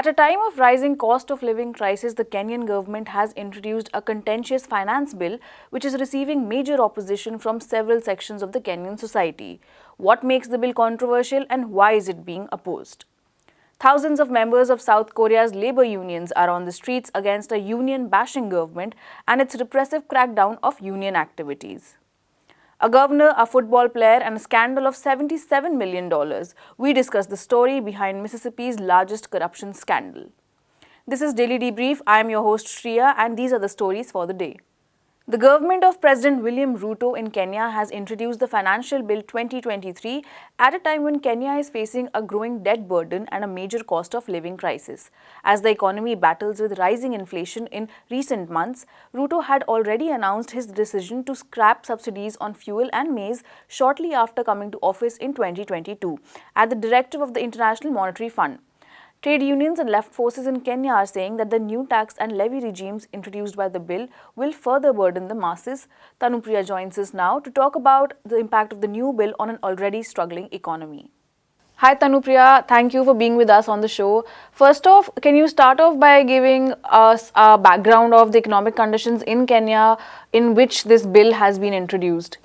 At a time of rising cost of living crisis, the Kenyan government has introduced a contentious finance bill which is receiving major opposition from several sections of the Kenyan society. What makes the bill controversial and why is it being opposed? Thousands of members of South Korea's labor unions are on the streets against a union-bashing government and its repressive crackdown of union activities a governor, a football player, and a scandal of $77 million. We discuss the story behind Mississippi's largest corruption scandal. This is Daily Debrief. I am your host Shriya and these are the stories for the day. The government of President William Ruto in Kenya has introduced the Financial Bill 2023 at a time when Kenya is facing a growing debt burden and a major cost of living crisis. As the economy battles with rising inflation in recent months, Ruto had already announced his decision to scrap subsidies on fuel and maize shortly after coming to office in 2022 at the directive of the International Monetary Fund. Trade unions and left forces in Kenya are saying that the new tax and levy regimes introduced by the bill will further burden the masses. Tanupriya joins us now to talk about the impact of the new bill on an already struggling economy. Hi Tanupriya, thank you for being with us on the show. First off, can you start off by giving us a background of the economic conditions in Kenya in which this bill has been introduced?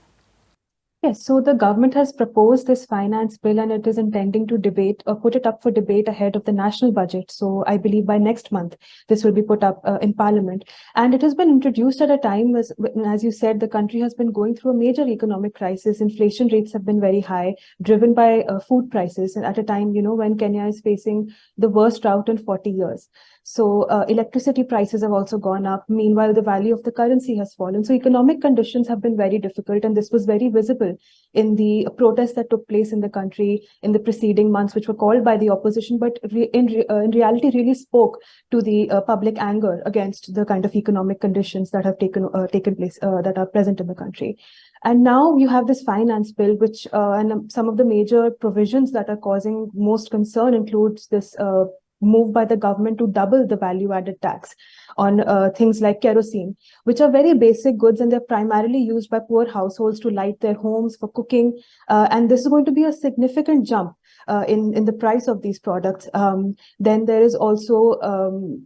Yes, so the government has proposed this finance bill and it is intending to debate or put it up for debate ahead of the national budget. So I believe by next month, this will be put up uh, in parliament. And it has been introduced at a time, as, as you said, the country has been going through a major economic crisis. Inflation rates have been very high, driven by uh, food prices. And at a time, you know, when Kenya is facing the worst drought in 40 years. So uh, electricity prices have also gone up. Meanwhile, the value of the currency has fallen. So economic conditions have been very difficult. And this was very visible in the protests that took place in the country in the preceding months, which were called by the opposition, but re in, re uh, in reality really spoke to the uh, public anger against the kind of economic conditions that have taken, uh, taken place, uh, that are present in the country. And now you have this finance bill, which uh, and some of the major provisions that are causing most concern includes this uh, move by the government to double the value added tax on uh, things like kerosene, which are very basic goods and they're primarily used by poor households to light their homes for cooking. Uh, and this is going to be a significant jump uh, in, in the price of these products. Um, then there is also um,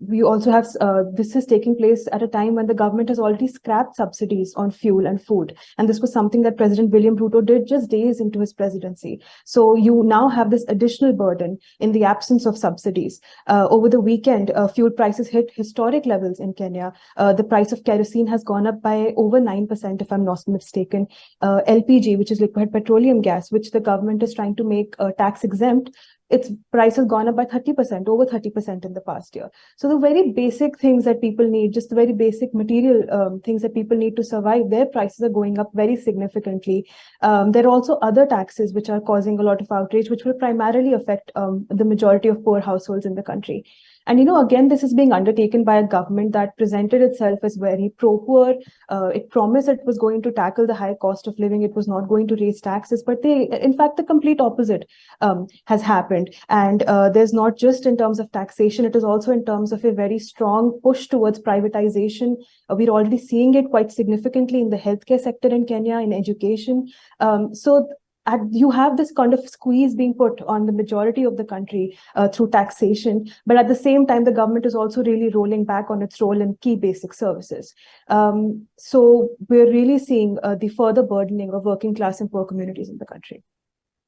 we also have uh, this is taking place at a time when the government has already scrapped subsidies on fuel and food. And this was something that president william ruto did just days into his presidency. So you now have this additional burden in the absence of subsidies. Uh, over the weekend uh, fuel prices hit historic levels in kenya. Uh, the price of kerosene has gone up by over 9% if i'm not mistaken. Uh, lpg which is liquid petroleum gas which the government is trying to make uh, tax exempt its price has gone up by 30%, over 30% in the past year. So the very basic things that people need, just the very basic material um, things that people need to survive, their prices are going up very significantly. Um, there are also other taxes which are causing a lot of outrage, which will primarily affect um, the majority of poor households in the country. And, you know, again, this is being undertaken by a government that presented itself as very pro-poor. Uh, it promised it was going to tackle the high cost of living. It was not going to raise taxes, but they, in fact, the complete opposite um, has happened. And uh, there's not just in terms of taxation, it is also in terms of a very strong push towards privatization. Uh, we're already seeing it quite significantly in the healthcare sector in Kenya, in education. Um, so at, you have this kind of squeeze being put on the majority of the country uh, through taxation, but at the same time, the government is also really rolling back on its role in key basic services. Um, so we're really seeing uh, the further burdening of working class and poor communities in the country.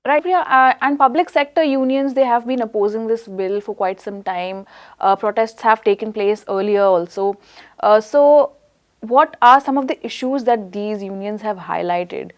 Right, Priya, uh, and public sector unions, they have been opposing this bill for quite some time. Uh, protests have taken place earlier also. Uh, so what are some of the issues that these unions have highlighted?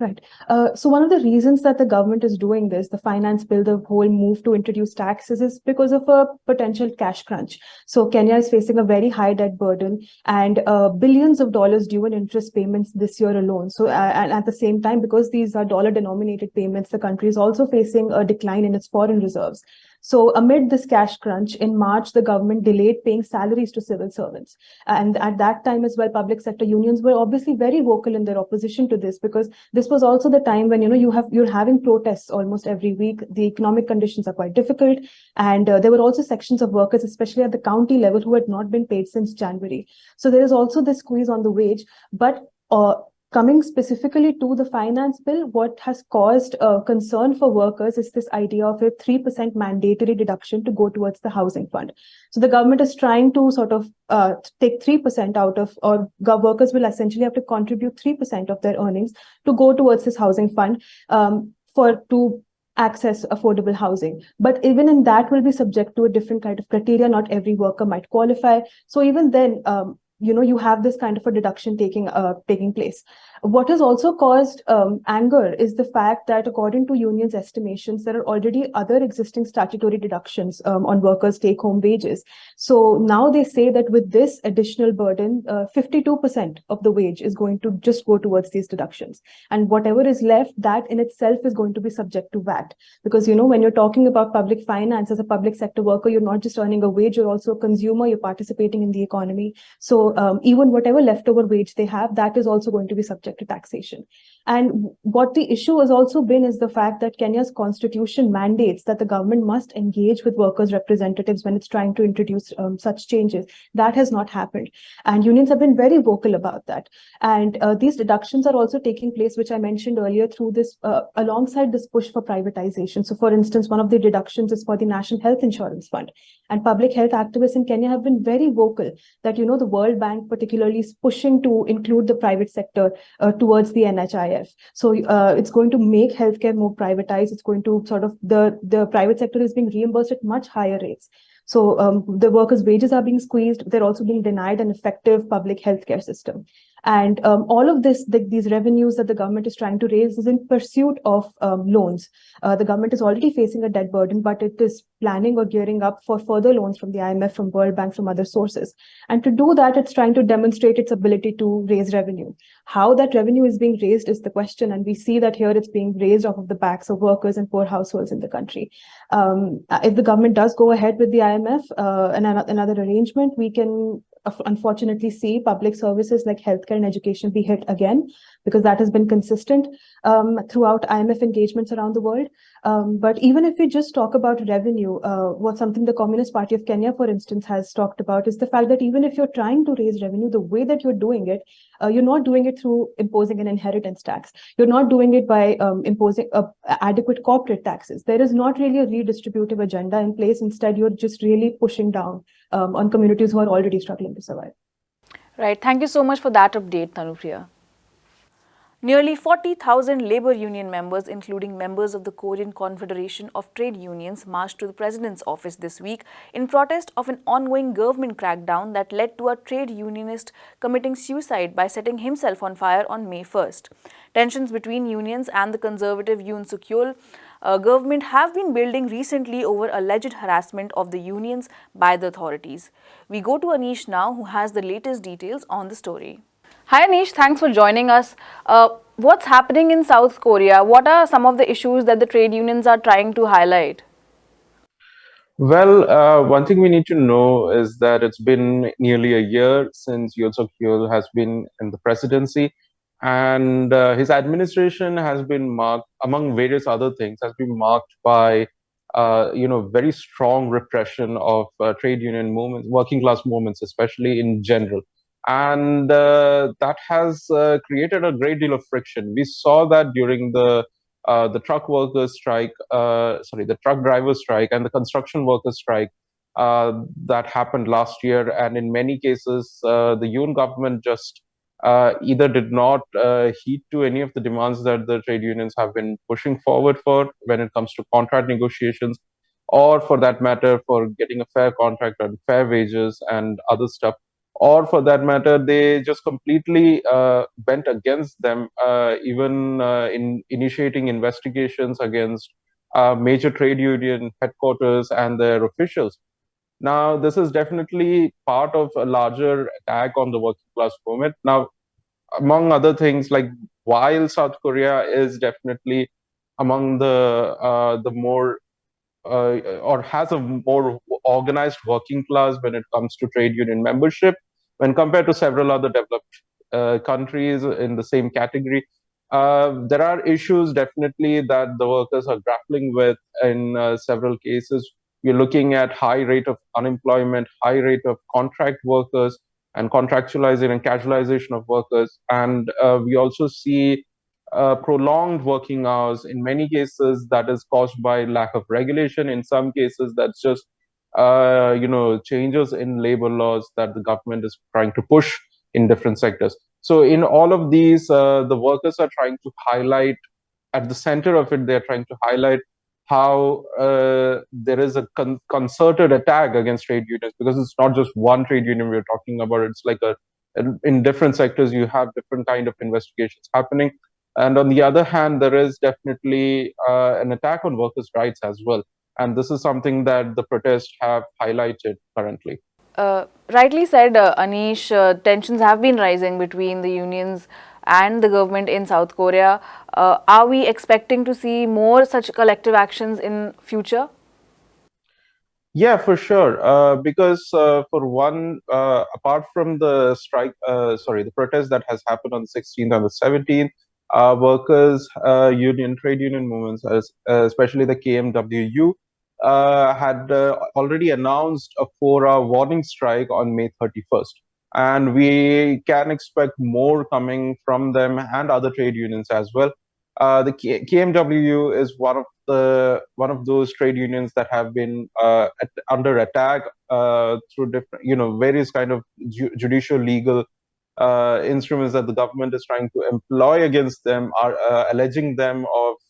Right. Uh, so one of the reasons that the government is doing this, the finance bill, the whole move to introduce taxes is because of a potential cash crunch. So Kenya is facing a very high debt burden and uh, billions of dollars due in interest payments this year alone. So uh, and at the same time, because these are dollar denominated payments, the country is also facing a decline in its foreign reserves. So amid this cash crunch, in March, the government delayed paying salaries to civil servants. And at that time as well, public sector unions were obviously very vocal in their opposition to this because this was also the time when, you know, you have, you're having protests almost every week. The economic conditions are quite difficult. And uh, there were also sections of workers, especially at the county level, who had not been paid since January. So there is also this squeeze on the wage, but uh, coming specifically to the finance bill, what has caused uh, concern for workers is this idea of a 3% mandatory deduction to go towards the housing fund. So the government is trying to sort of uh, take 3% out of, or workers will essentially have to contribute 3% of their earnings to go towards this housing fund um, for to access affordable housing. But even in that will be subject to a different kind of criteria. Not every worker might qualify. So even then, um, you know you have this kind of a deduction taking uh, taking place what has also caused um, anger is the fact that according to unions estimations there are already other existing statutory deductions um, on workers take home wages. So now they say that with this additional burden 52% uh, of the wage is going to just go towards these deductions. And whatever is left that in itself is going to be subject to vat. Because you know when you're talking about public finance as a public sector worker you're not just earning a wage you're also a consumer you're participating in the economy. So um, even whatever leftover wage they have, that is also going to be subject to taxation. And what the issue has also been is the fact that Kenya's constitution mandates that the government must engage with workers' representatives when it's trying to introduce um, such changes. That has not happened. And unions have been very vocal about that. And uh, these deductions are also taking place, which I mentioned earlier, through this, uh, alongside this push for privatization. So for instance, one of the deductions is for the National Health Insurance Fund. And public health activists in Kenya have been very vocal that, you know, the World Bank particularly is pushing to include the private sector uh, towards the NHIF. So uh, it's going to make healthcare more privatized. It's going to sort of, the, the private sector is being reimbursed at much higher rates. So um, the workers' wages are being squeezed. They're also being denied an effective public healthcare system. And um, all of this, the, these revenues that the government is trying to raise is in pursuit of um, loans. Uh, the government is already facing a debt burden, but it is planning or gearing up for further loans from the IMF, from World Bank, from other sources. And to do that, it's trying to demonstrate its ability to raise revenue. How that revenue is being raised is the question. And we see that here it's being raised off of the backs of workers and poor households in the country. Um, if the government does go ahead with the IMF uh, and another arrangement, we can unfortunately see public services like healthcare and education be hit again because that has been consistent um, throughout IMF engagements around the world. Um, but even if we just talk about revenue, uh, what something the Communist Party of Kenya, for instance, has talked about is the fact that even if you're trying to raise revenue, the way that you're doing it, uh, you're not doing it through imposing an inheritance tax. You're not doing it by um, imposing uh, adequate corporate taxes. There is not really a redistributive agenda in place. Instead, you're just really pushing down um, on communities who are already struggling to survive. Right. Thank you so much for that update, Tanupriya. Nearly 40,000 labor union members, including members of the Korean Confederation of Trade Unions, marched to the president's office this week in protest of an ongoing government crackdown that led to a trade unionist committing suicide by setting himself on fire on May 1st. Tensions between unions and the conservative Yoon Suk Yeol uh, government have been building recently over alleged harassment of the unions by the authorities. We go to Anish now, who has the latest details on the story. Hi Anish, thanks for joining us. Uh, what's happening in South Korea? What are some of the issues that the trade unions are trying to highlight? Well, uh, one thing we need to know is that it's been nearly a year since Yoon Suk Yeol has been in the presidency, and uh, his administration has been marked, among various other things, has been marked by uh, you know very strong repression of uh, trade union movements, working class movements, especially in general and uh, that has uh, created a great deal of friction. We saw that during the uh, the truck workers strike, uh, sorry, the truck drivers strike and the construction workers strike uh, that happened last year. And in many cases, uh, the Yoon government just either did not heed to any of the demands that the trade unions have been pushing forward for when it comes to contract negotiations, or for that matter, for getting a fair contract and fair wages and other stuff or for that matter, they just completely uh, went against them, uh, even uh, in initiating investigations against uh, major trade union headquarters and their officials. Now, this is definitely part of a larger attack on the working class movement. Now, among other things, like while South Korea is definitely among the uh, the more uh, or has a more organized working class when it comes to trade union membership, when compared to several other developed uh, countries in the same category. Uh, there are issues definitely that the workers are grappling with in uh, several cases. We're looking at high rate of unemployment, high rate of contract workers, and contractualization and casualization of workers. And uh, we also see uh, prolonged working hours. In many cases, that is caused by lack of regulation. In some cases, that's just uh, you know changes in labor laws that the government is trying to push in different sectors. So in all of these, uh, the workers are trying to highlight at the center of it. They're trying to highlight how uh, there is a con concerted attack against trade unions because it's not just one trade union we're talking about. It's like a in different sectors you have different kind of investigations happening and on the other hand, there is definitely uh, an attack on workers' rights as well. And this is something that the protests have highlighted currently. Uh, rightly said, uh, Anish, uh, tensions have been rising between the unions and the government in South Korea. Uh, are we expecting to see more such collective actions in future? Yeah, for sure. Uh, because uh, for one, uh, apart from the strike, uh, sorry, the protest that has happened on the 16th and the 17th, uh, workers uh, union trade union movements, especially the KMWU, uh, had uh, already announced a four-hour warning strike on May 31st, and we can expect more coming from them and other trade unions as well. Uh, the K KMWU is one of the one of those trade unions that have been at, under attack through different, you know, various kind of ju judicial legal uh, instruments that the government is trying to employ against them are uh, alleging them of uh,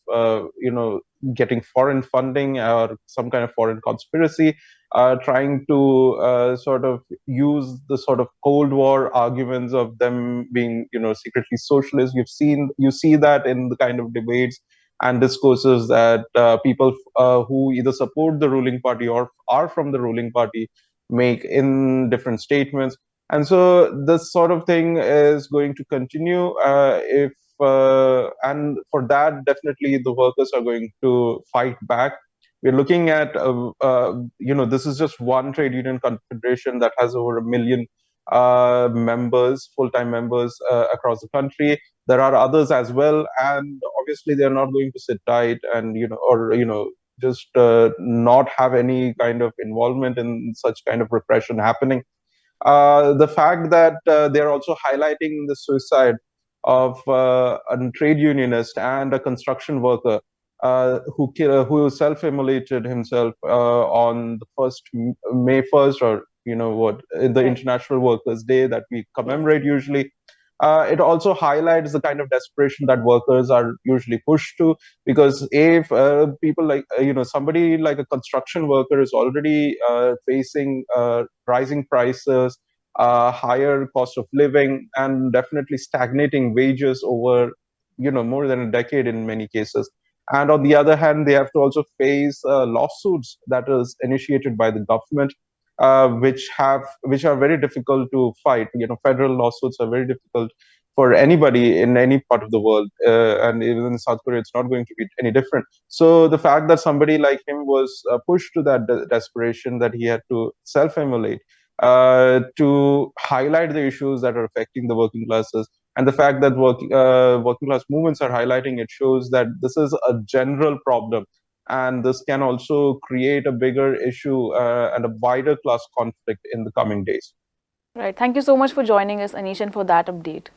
you know getting foreign funding or some kind of foreign conspiracy uh, trying to uh, sort of use the sort of cold war arguments of them being you know secretly socialist. You've seen you see that in the kind of debates and discourses that uh, people who either support the ruling party or are from the ruling party make in different statements. And so this sort of thing is going to continue uh, if uh, and for that definitely the workers are going to fight back. We're looking at uh, uh you know this is just one trade union confederation that has over a million uh, members full-time members uh, across the country. There are others as well and obviously they're not going to sit tight and you know or you know just not have any kind of involvement in such kind of repression happening. Uh, the fact that uh, they're also highlighting the suicide of uh, a trade unionist and a construction worker uh, who who self-immolated himself uh, on the first May 1st or you know what the International Workers' Day that we commemorate usually. Uh, it also highlights the kind of desperation that workers are usually pushed to because if uh, people like uh, you know somebody like a construction worker is already uh, facing uh, rising prices uh, higher cost of living and definitely stagnating wages over you know more than a decade in many cases and on the other hand they have to also face lawsuits that is initiated by the government uh, which have which are very difficult to fight. You know, federal lawsuits are very difficult for anybody in any part of the world, uh, and even in South Korea, it's not going to be any different. So the fact that somebody like him was uh, pushed to that de desperation that he had to self-immolate uh, to highlight the issues that are affecting the working classes and the fact that working uh, working class movements are highlighting it shows that this is a general problem and this can also create a bigger issue uh, and a wider class conflict in the coming days. Right. Thank you so much for joining us, Anish, and for that update.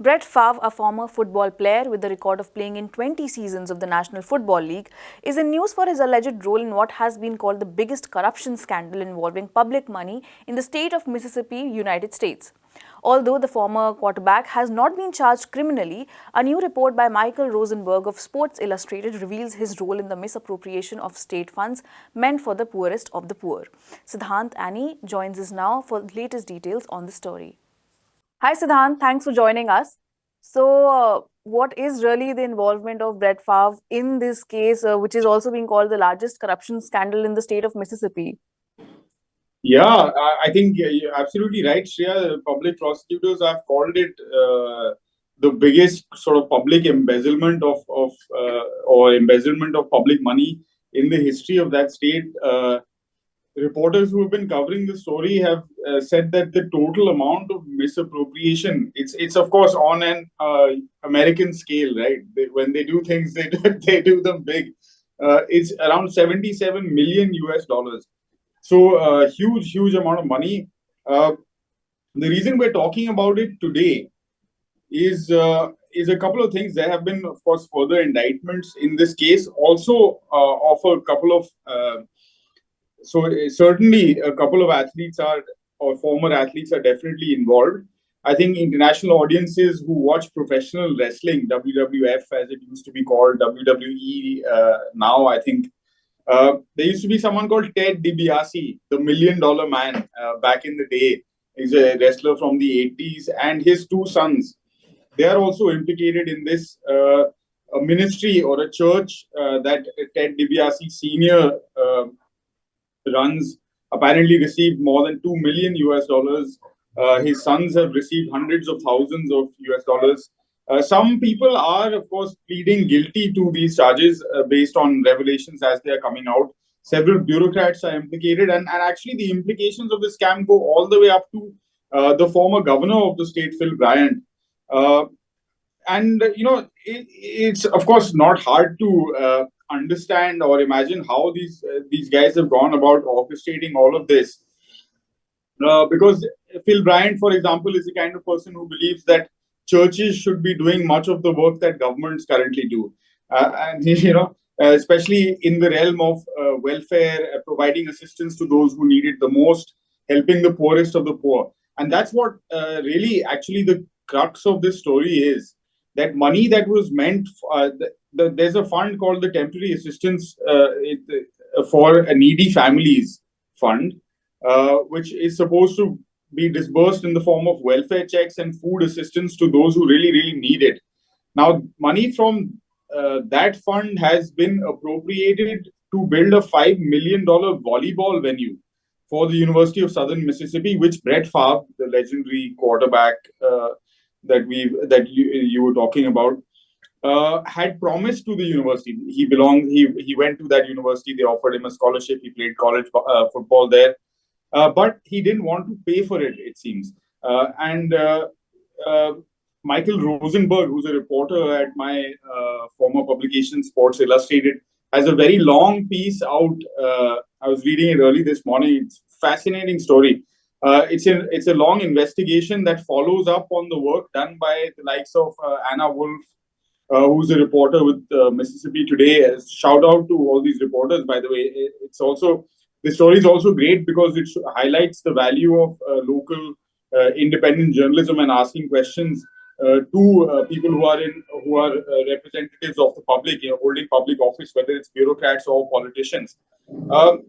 Brett Favre, a former football player with the record of playing in 20 seasons of the National Football League, is in news for his alleged role in what has been called the biggest corruption scandal involving public money in the state of Mississippi, United States. Although the former quarterback has not been charged criminally, a new report by Michael Rosenberg of Sports Illustrated reveals his role in the misappropriation of state funds meant for the poorest of the poor. Siddhant Annie joins us now for the latest details on the story. Hi Siddhant, thanks for joining us. So, uh, what is really the involvement of Brett Favre in this case, uh, which is also being called the largest corruption scandal in the state of Mississippi? Yeah, I think you're absolutely right, Shreya. Public prosecutors have called it uh, the biggest sort of public embezzlement of, of uh, or embezzlement of public money in the history of that state. Reporters who have been covering the story have uh, said that the total amount of misappropriation it's it's of course on an uh, American scale, right? They, when they do things, they do, they do them big. Uh, it's around 77 million US dollars so uh, huge, huge amount of money. Uh, The reason we're talking about it today is uh, is a couple of things. There have been, of course, further indictments in this case, also of a couple of. So certainly, a couple of athletes are or former athletes are definitely involved. I think international audiences who watch professional wrestling, WWF as it used to be called, WWE uh, now, I think uh, there used to be someone called Ted DiBiase, the Million Dollar Man, uh, back in the day. He's a wrestler from the 80s, and his two sons, they are also implicated in this. Uh, a ministry or a church uh, that Ted DiBiase Senior uh, runs apparently received more than two million US dollars. his sons have received hundreds of thousands of US dollars. Uh, some people are, of course, pleading guilty to these charges uh, based on revelations as they are coming out. Several bureaucrats are implicated, and, and actually, the implications of this scam go all the way up to uh, the former governor of the state, Phil Bryant. Uh, and, you know, it, it's, of course, not hard to uh, understand or imagine how these, uh, these guys have gone about orchestrating all of this. because Phil Bryant, for example, is the kind of person who believes that churches should be doing much of the work that governments currently do. Uh, and, you know, uh, especially in the realm of uh, welfare, uh, providing assistance to those who need it the most, helping the poorest of the poor. And that's what uh, really actually the crux of this story is that money that was meant, uh, the, the, there's a fund called the Temporary Assistance it, for Needy Families Fund, which is supposed to be disbursed in the form of welfare checks and food assistance to those who really, really need it. Now, money from uh, that fund has been appropriated to build a $5 million volleyball venue for the University of Southern Mississippi, which Brett Favre, the legendary quarterback uh, that we that you, you were talking about, uh, had promised to the university. He belonged. He he went to that university. They offered him a scholarship. He played college uh, football there. Uh, but he didn't want to pay for it, it seems. Uh, and uh, Michael Rosenberg, who's a reporter at my former publication, Sports Illustrated, has a very long piece out. I was reading it early this morning. It's fascinating story. Uh, it's a it's a long investigation that follows up on the work done by the likes of uh, Anna Wolfe, uh, who's a reporter with Mississippi Today. Shout out to all these reporters, by the way. It's also the story is also great because it highlights the value of uh, local uh, independent journalism and asking questions uh, to uh, people who are in who are uh, representatives of the public, you know, holding public office, whether it's bureaucrats or politicians. Um,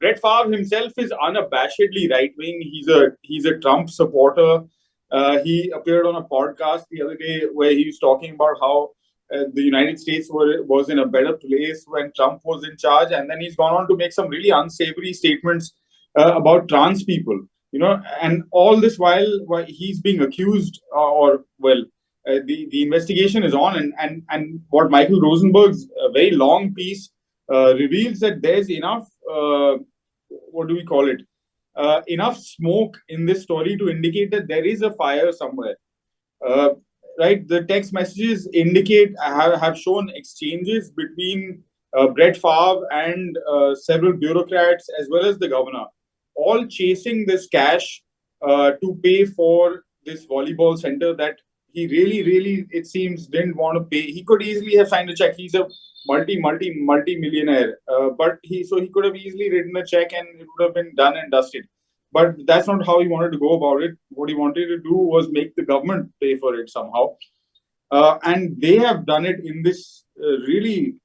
Brett Favre himself is unabashedly right wing. He's a he's a Trump supporter. Uh, he appeared on a podcast the other day where he was talking about how uh, the United States were, was in a better place when Trump was in charge. And then he's gone on to make some really unsavory statements uh, about trans people, you know, and all this while, while he's being accused uh, or, well, uh, the, the investigation is on. And, and, and what Michael Rosenberg's very long piece uh, reveals that there's enough, what do we call it? Enough smoke in this story to indicate that there is a fire somewhere. Uh, right, the text messages indicate have, have shown exchanges between uh, Brett Favre and uh, several bureaucrats as well as the governor, all chasing this cash uh, to pay for this volleyball center that he really, really, it seems, didn't want to pay. He could easily have signed a check. He's a multi, multi, multi millionaire, uh, but he so he could have easily written a check and it would have been done and dusted. But that's not how he wanted to go about it. What he wanted to do was make the government pay for it somehow. Uh, and they have done it in this uh, really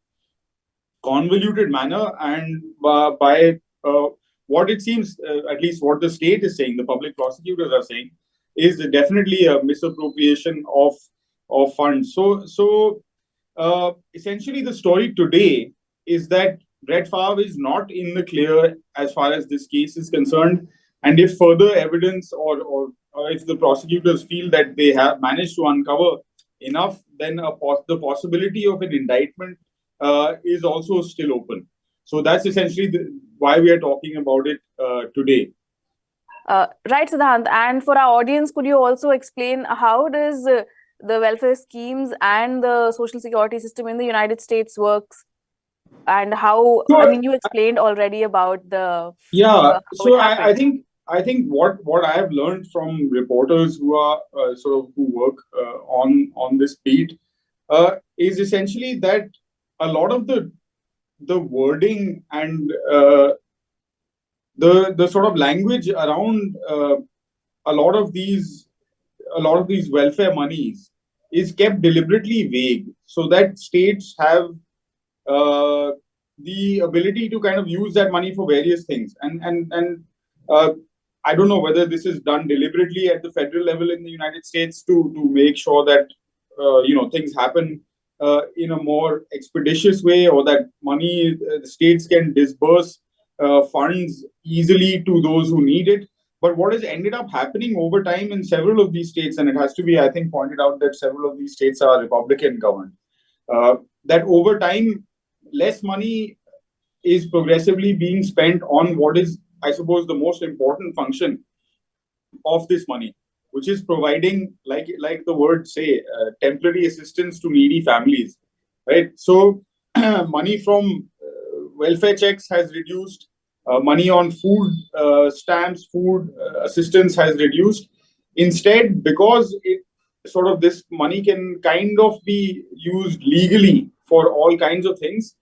convoluted manner and uh, by uh, what it seems, uh, at least what the state is saying, the public prosecutors are saying, is definitely a misappropriation of of funds. So, so uh, essentially, the story today is that Brett Favre is not in the clear as far as this case is concerned. And if further evidence or, or, or if the prosecutors feel that they have managed to uncover enough, then the possibility of an indictment uh, is also still open. So that's essentially the, why we are talking about it uh, today. Uh, right, Siddhant. And for our audience, could you also explain how does uh, the welfare schemes and the social security system in the United States works? And how, I mean, you explained already about the... Yeah, so I, I think I think what what I have learned from reporters who are uh, sort of who work uh, on on this beat uh, is essentially that a lot of the the wording and uh, the the sort of language around uh, a lot of these a lot of these welfare monies is kept deliberately vague so that states have uh, the ability to kind of use that money for various things. And and and uh, I don't know whether this is done deliberately at the federal level in the United States to to make sure that uh, you know things happen uh, in a more expeditious way, or that money uh, the states can disburse funds easily to those who need it. But what has ended up happening over time in several of these states, and it has to be, I think, pointed out that several of these states are Republican governed, uh, that over time, less money is progressively being spent on what is I suppose, the most important function of this money, which is providing, like like the word say, uh, temporary assistance to needy families, right? So, money from uh, welfare checks has reduced. Uh, money on food uh, stamps, food uh, assistance has reduced. Instead, because it sort of this money can kind of be used legally for all kinds of things.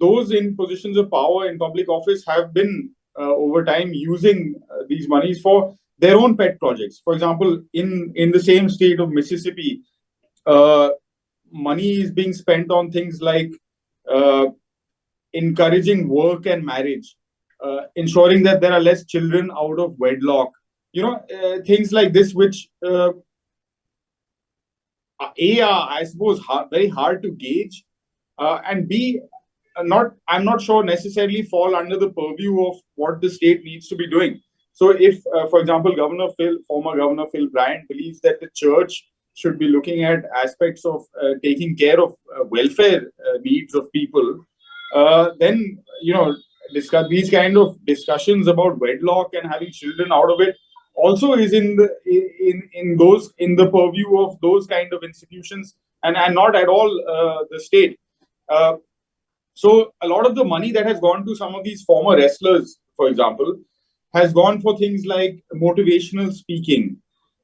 Those in positions of power in public office have been over time using these monies for their own pet projects. For example, in in the same state of Mississippi, uh, money is being spent on things like uh, encouraging work and marriage, uh, ensuring that there are less children out of wedlock. You know, uh, things like this, which a are I suppose hard, very hard to gauge, and b not i'm not sure necessarily fall under the purview of what the state needs to be doing so if uh, for example governor phil former governor phil bryant believes that the church should be looking at aspects of uh, taking care of uh, welfare uh, needs of people uh, then you know discuss these kind of discussions about wedlock and having children out of it also is in the in in those in the purview of those kind of institutions and and not at all uh, the state. So a lot of the money that has gone to some of these former wrestlers, for example, has gone for things like motivational speaking,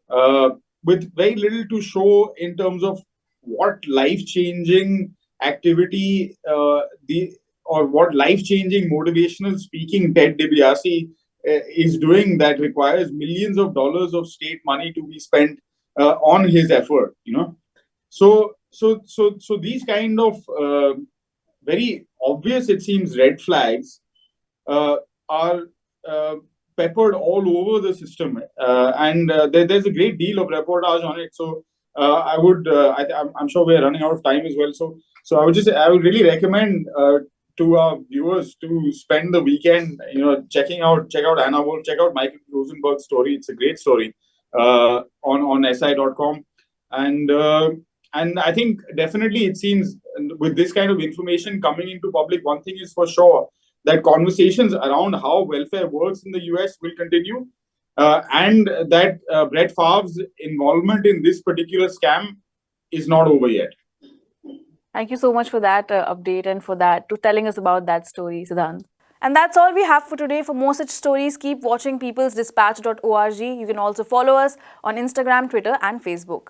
uh, with very little to show in terms of what life-changing activity uh, the or what life-changing motivational speaking Ted DiBiase uh, is doing that requires millions of dollars of state money to be spent uh, on his effort. You know, so so so so these kind of uh, very obvious, it seems, red flags uh, are uh, peppered all over the system. Uh, and there, there's a great deal of reportage on it. So I would, I, am sure we're running out of time as well. So, so I would just, I would really recommend to our viewers to spend the weekend, you know, checking out, check out Anna Wolfe, check out Michael Rosenberg's story. It's a great story on on si.com. And and I think definitely it seems with this kind of information coming into public, one thing is for sure that conversations around how welfare works in the US will continue, uh, and that uh, Brett Favre's involvement in this particular scam is not over yet. Thank you so much for that uh, update and for that to telling us about that story, Siddhant. And that's all we have for today. For more such stories, keep watching peoplesdispatch.org. You can also follow us on Instagram, Twitter, and Facebook.